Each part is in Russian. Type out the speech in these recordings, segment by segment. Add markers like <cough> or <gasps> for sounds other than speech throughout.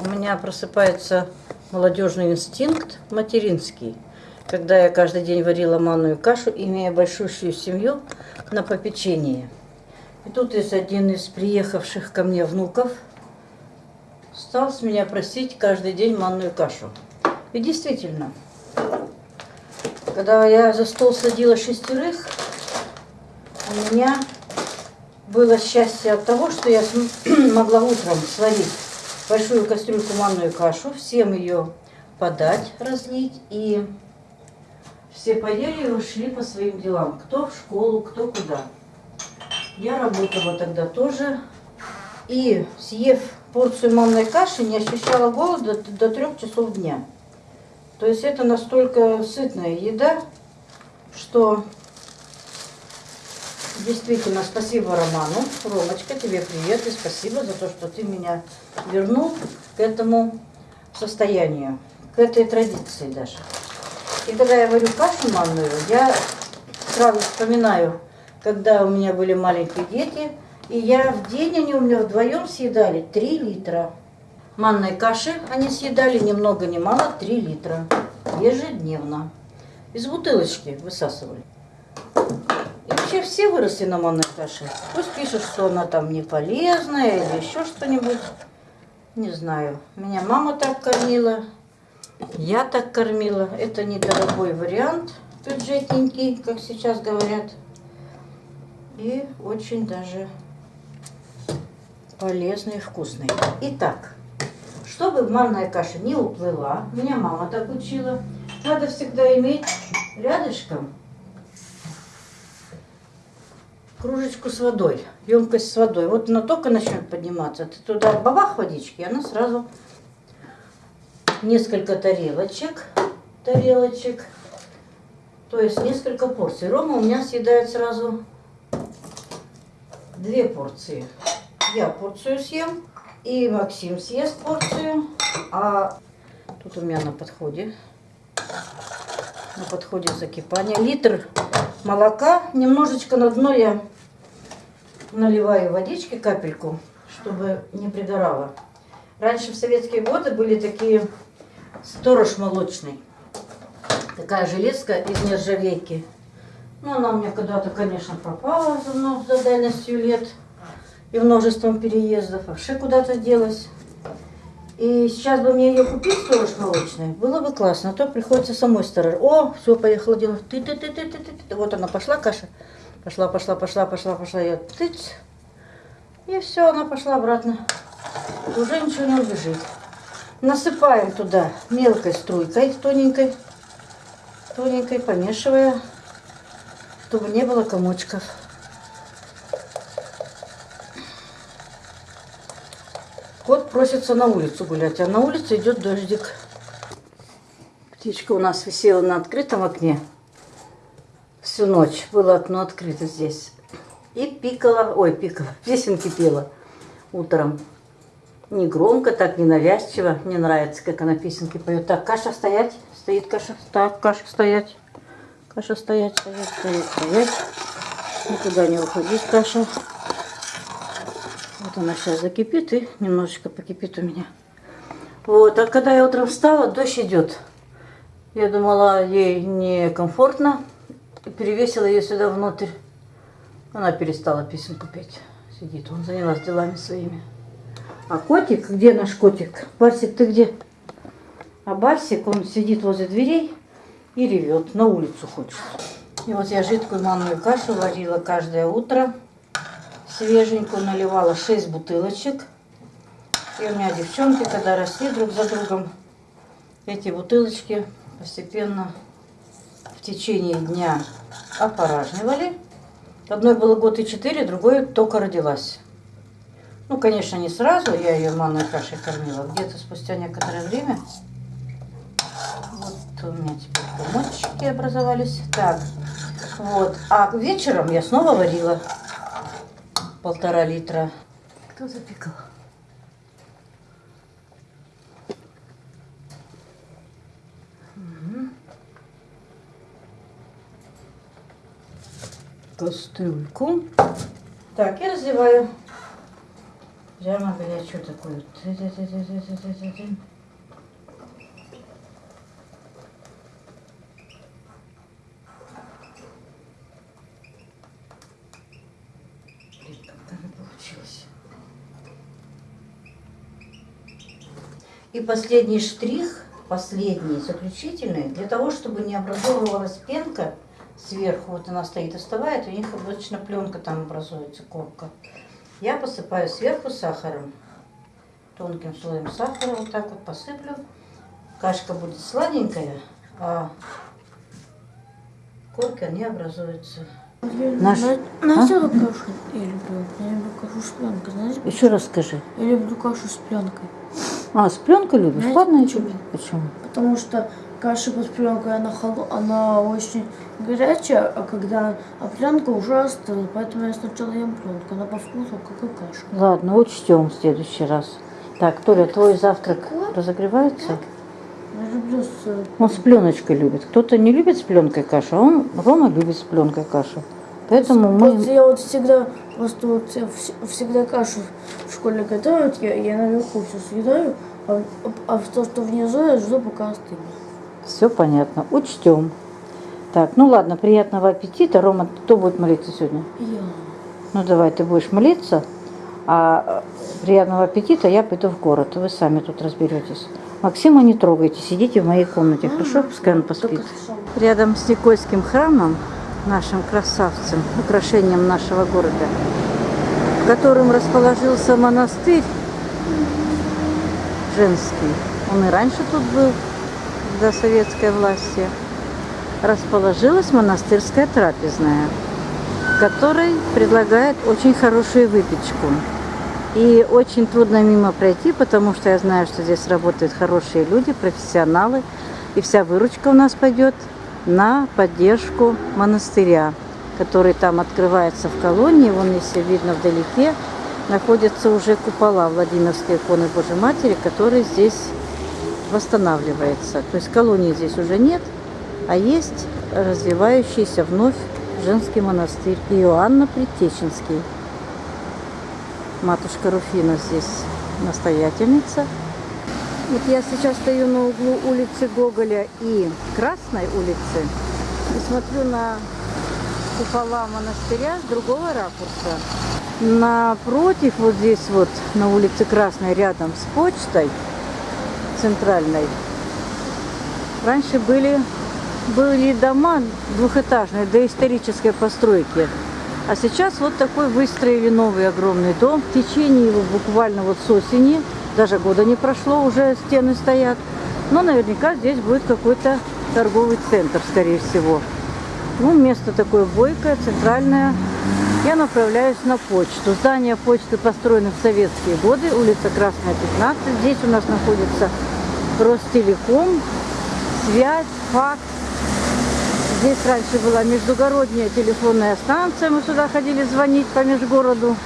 У меня просыпается молодежный инстинкт материнский. Когда я каждый день варила манную кашу, имея большущую семью на попечении. И тут есть один из приехавших ко мне внуков стал с меня просить каждый день манную кашу. И действительно, когда я за стол садила шестерых, у меня было счастье от того, что я <clears throat> могла утром сварить большую кастрюльку манную кашу, всем ее подать, разлить, и все поели и ушли по своим делам. Кто в школу, кто куда. Я работала тогда тоже, и съев порцию манной каши, не ощущала голода до трех часов дня. То есть это настолько сытная еда, что Действительно, спасибо Роману. Ромочка, тебе привет и спасибо за то, что ты меня вернул к этому состоянию, к этой традиции даже. И когда я варю кашу манную, я сразу вспоминаю, когда у меня были маленькие дети, и я в день, они у меня вдвоем съедали 3 литра. Манной каши они съедали ни много ни мало 3 литра ежедневно. Из бутылочки высасывали вообще все выросли на манной каше. Пусть пишут, что она там не полезная или еще что-нибудь. Не знаю. Меня мама так кормила. Я так кормила. Это недорогой вариант, бюджетненький, как сейчас говорят. И очень даже полезный и вкусный. Итак, чтобы манная каша не уплыла, меня мама так учила, надо всегда иметь рядышком кружечку с водой, емкость с водой. Вот она только начнет подниматься, ты туда бабах водички, и она сразу несколько тарелочек, тарелочек, то есть несколько порций. Рома у меня съедает сразу две порции. Я порцию съем, и Максим съест порцию, а тут у меня на подходе, на подходе закипание. Литр молока. Немножечко на дно я наливаю водички, капельку, чтобы не пригорало. Раньше в советские годы были такие сторож молочный. Такая железка из нержавейки. Ну, она у меня когда-то, конечно, пропала за, за дальностью лет и множеством переездов. Вообще куда-то делась. И сейчас бы мне ее купить, сторож молочный, было бы классно. А то приходится самой сторож. О, все, поехала делать. Ты, ты, ты, ты, ты, ты. Вот она пошла, каша. Пошла, пошла, пошла, пошла, пошла. Я тыц. И все, она пошла обратно. Уже ничего не убежит. Насыпаем туда мелкой струйкой, тоненькой, тоненькой, помешивая, чтобы не было комочков. Кот просится на улицу гулять, а на улице идет дождик. Птичка у нас висела на открытом окне всю ночь. Было окно открыто здесь. И пикала, ой, пикала, песенки <laughs> пела утром. Не громко, так ненавязчиво. Мне нравится, как она песенки поет. Так, каша стоять. Стоит каша. Так, каша стоять. Каша стоять, стоять, стоять, стоять. Никуда не уходить, каша. Вот она сейчас закипит и немножечко покипит у меня. Вот, а когда я утром встала, дождь идет. Я думала, ей некомфортно. Перевесила ее сюда внутрь. Она перестала песенку петь. Сидит, он занялась делами своими. А котик, где наш котик? Барсик, ты где? А Барсик, он сидит возле дверей и ревет, на улицу хочет. И вот я жидкую манную кашу варила каждое утро свеженькую, наливала 6 бутылочек. И у меня девчонки, когда росли друг за другом, эти бутылочки постепенно в течение дня опоражнивали. Одной было год и четыре, другой только родилась. Ну, конечно, не сразу, я ее манной кашей кормила, где-то спустя некоторое время. Вот у меня теперь комочки образовались. Так, вот. А вечером я снова варила полтора литра. Кто запекал? Кастрюльку. Так, и разливаю. Прямо она получилась. И последний штрих, последний, заключительный, для того, чтобы не образовывалась пенка сверху, вот она стоит, остывает, у них обычно пленка там образуется, корка. Я посыпаю сверху сахаром, тонким слоем сахара, вот так вот посыплю. Кашка будет сладенькая, а корка не образуется. Наш- Знаете, А? кашу я люблю? Я люблю кашу с пленкой, знаете? Еще раз скажи. Я люблю кашу с пленкой. А, с пленкой любишь? Знаете, Ладно, почему? Почему? Потому что каша под пленкой, она, холо- она очень горячая, а когда а пленка уже остыла. Поэтому я сначала ем пленку. Она по вкусу, как и каша. Ладно, учтем в следующий раз. Так, Толя, твой завтрак разогревается? Я люблю с... э, Он с пленочкой любит. Кто-то не любит с пленкой кашу, а он, Рома любит с пленкой кашу. Поэтому Вот мы... я вот всегда, просто вот всегда кашу в школе готовят, я, я наверху все съедаю, а, а то, что внизу, я жду, пока остынет. Все понятно, учтем. Так, ну ладно, приятного аппетита. Рома, кто будет молиться сегодня? Я. Ну давай, ты будешь молиться, а э, приятного аппетита я пойду в город. Вы сами тут разберетесь. Максима не трогайте, сидите в моей комнате, хорошо? Пускай он поспит. Рядом с Никольским храмом, нашим красавцем, украшением нашего города, в котором расположился монастырь женский. Он и раньше тут был, до советской власти. Расположилась монастырская трапезная, которой предлагает очень хорошую выпечку. И очень трудно мимо пройти, потому что я знаю, что здесь работают хорошие люди, профессионалы. И вся выручка у нас пойдет на поддержку монастыря, который там открывается в колонии. Вон, если видно вдалеке, находятся уже купола Владимирской иконы Божьей Матери, который здесь восстанавливается. То есть колонии здесь уже нет, а есть развивающийся вновь женский монастырь Иоанна Предтеченский. Матушка Руфина здесь настоятельница. Вот я сейчас стою на углу улицы Гоголя и Красной улицы и смотрю на купола монастыря с другого ракурса. Напротив, вот здесь вот на улице Красной, рядом с почтой центральной, раньше были, были дома двухэтажные, доисторической постройки. А сейчас вот такой выстроили новый огромный дом. В течение его буквально вот с осени, даже года не прошло, уже стены стоят. Но наверняка здесь будет какой-то торговый центр, скорее всего. Ну, место такое бойкое, центральное. Я направляюсь на почту. Здание почты построено в советские годы, улица Красная, 15. Здесь у нас находится Ростелеком, связь, факс. Здесь раньше была междугородняя телефонная станция, мы сюда ходили звонить по межгороду.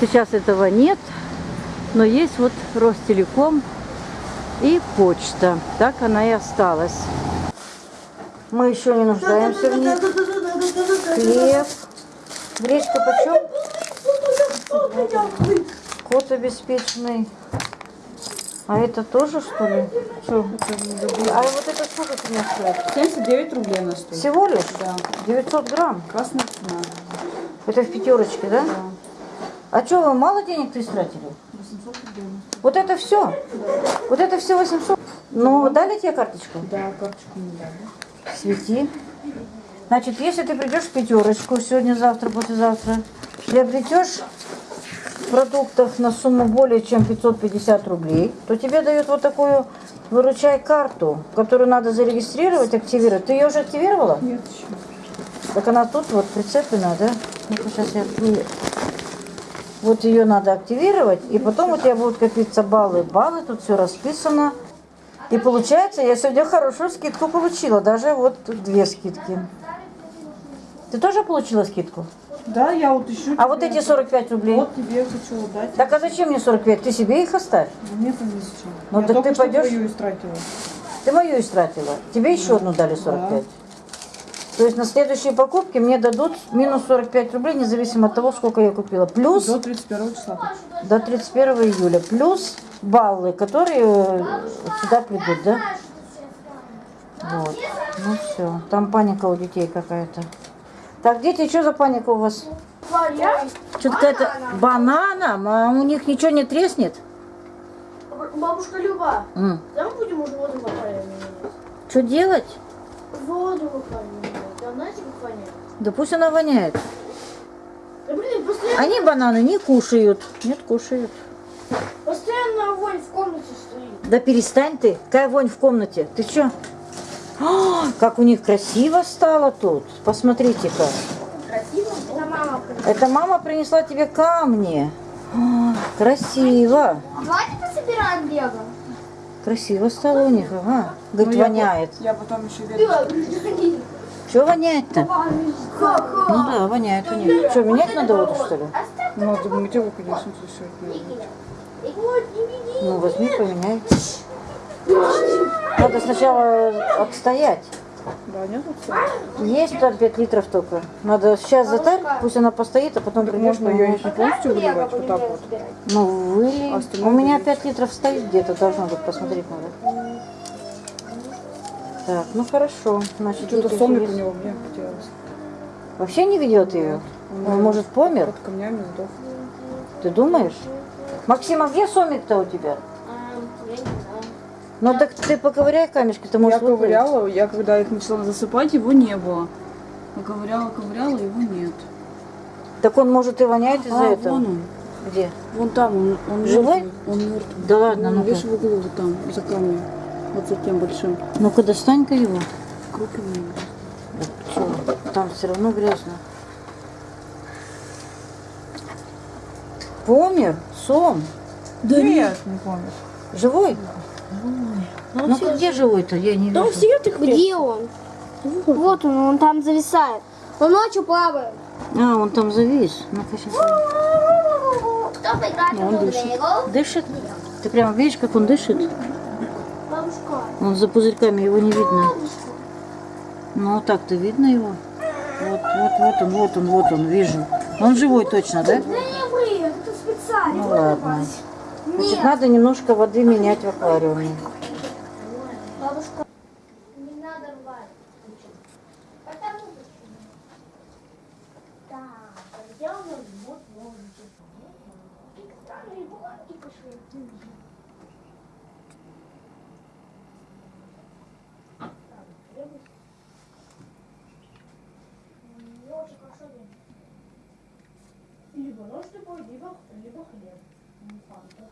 Сейчас этого нет, но есть вот Ростелеком и почта. Так она и осталась. Мы еще не нуждаемся в ней. Хлеб. Гречка почем? Кот обеспеченный. А это тоже, что ли? Чё? А вот это сколько у меня стоит? 79 рублей она стоит. Всего лишь? Да. 900 грамм. Красная цена. Это в пятерочке, да? Да. А что, вы мало денег ты истратили? 800 рублей. Вот это все? Вот это все 800? Ну, дали тебе карточку? Да, карточку не дали. Свети. Значит, если ты придешь в пятерочку сегодня, завтра, послезавтра, приобретешь в продуктах на сумму более чем 550 рублей, то тебе дают вот такую выручай карту, которую надо зарегистрировать, активировать. Ты ее уже активировала? Нет еще. Так она тут вот прицеплена, да? Ну-ка, сейчас я открою. Вот ее надо активировать, и потом у тебя будут копиться баллы. Баллы, тут все расписано. И получается, я сегодня хорошую скидку получила, даже вот две скидки. Ты тоже получила скидку? Да, я вот ищу. А вот эти 45 рублей? Вот тебе хочу дать. Так а зачем мне 45? Ты себе их оставь. Мне там не зачем. Ну, я так ты пойдешь? твою истратила. Ты мою истратила. Тебе еще одну дали 45. То есть на следующие покупки мне дадут минус 45 рублей, независимо от того, сколько я купила. Плюс До 31 числа. до 31 июля. Плюс баллы, которые э, сюда придут, да? Вот. Ну все. Там паника у детей какая-то. Так, дети, что за паника у вас? Что-то какая-то банана, а у них ничего не треснет? Бабушка Люба, М. давай будем уже воду выпаривать. Что делать? Воду воняет? Да пусть она воняет. Да блин, постоянно, Они бананы не кушают. Нет, кушают. постоянно вонь в комнате стоит. Да перестань ты. Какая вонь в комнате? Ты что? <gasps> Как у них красиво стало тут. Посмотрите-ка. Красиво? Это мама Это мама принесла тебе камни. <gasps> А, Красиво. Давайте пособираем лего. Красиво стало у них, ага. Говорит, Ну, я воняет. по- Я потом еще верю. Что воняет-то? Ну да, воняет у них. Что, менять надо воду, что ли? Ну, ты мыть его, конечно, все Ну, возьми, поменяй. Надо сначала отстоять. Да, нет. Есть там 5 литров только. Надо сейчас затарь, пусть она постоит, а потом Так придешь можно ее не полностью выливать, вот так вот. Ну, выли. А У меня вылить. 5 литров стоит где-то, должно быть, посмотреть надо. Так, ну хорошо. Значит, Что-то есть. у него мне хотелось. Вообще не ведет ее? Он, может, помер? Под камнями сдох. Ты думаешь? Максим, а где сомик-то у тебя? Я не знаю. Ну так ты поковыряй камешки, ты Я можешь выплыть. ковыряла, я когда их начала засыпать, его не было. Я ковыряла, ковыряла, его нет. Так он может и воняет из-за А, этого. вон он. Где? Вон там, он, он Живой? мертвый, Он мертвый. Да ладно, ну-ка. видишь, в углу вот там, за камнем. Вот за тем большим. Ну-ка достань-ка его. Круг его. Чё, там все равно грязно. Помер? Сом? Да нет, не помню. Живой? Ну где живой-то? Я не вижу. Где он? Вот он, он там зависает. Он ночью плавает. А, он там завис. Ну-ка сейчас. Он дышит. Дышит? Ты прям видишь, как он дышит? Бабушка. Он за пузырьками, его не видно. Ну, так-то видно его. Вот, вот, вот он, вот он, вот он, вижу. Он живой точно, да? Да не вы, это специально. Ну ладно. Значит, надо немножко воды менять в аквариуме. Бабушка. Не надо рвать. Потому вот? И пошли. Либо нож либо, либо хлеб.